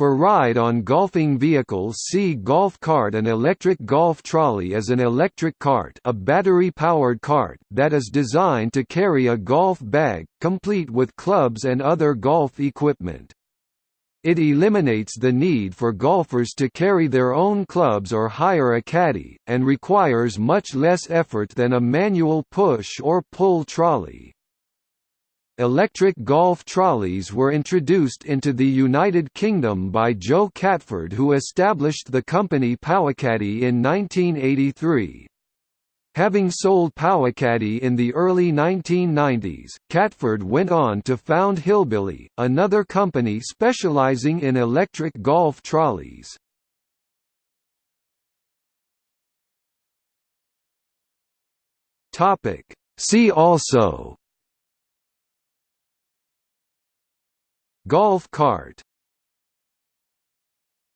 For ride on golfing vehicles see golf cart An electric golf trolley is an electric cart a battery-powered cart that is designed to carry a golf bag, complete with clubs and other golf equipment. It eliminates the need for golfers to carry their own clubs or hire a caddy, and requires much less effort than a manual push or pull trolley. Electric golf trolleys were introduced into the United Kingdom by Joe Catford who established the company PowaKaddy in 1983. Having sold PowaKaddy in the early 1990s, Catford went on to found Hillbilly, another company specializing in electric golf trolleys. See also Golf cart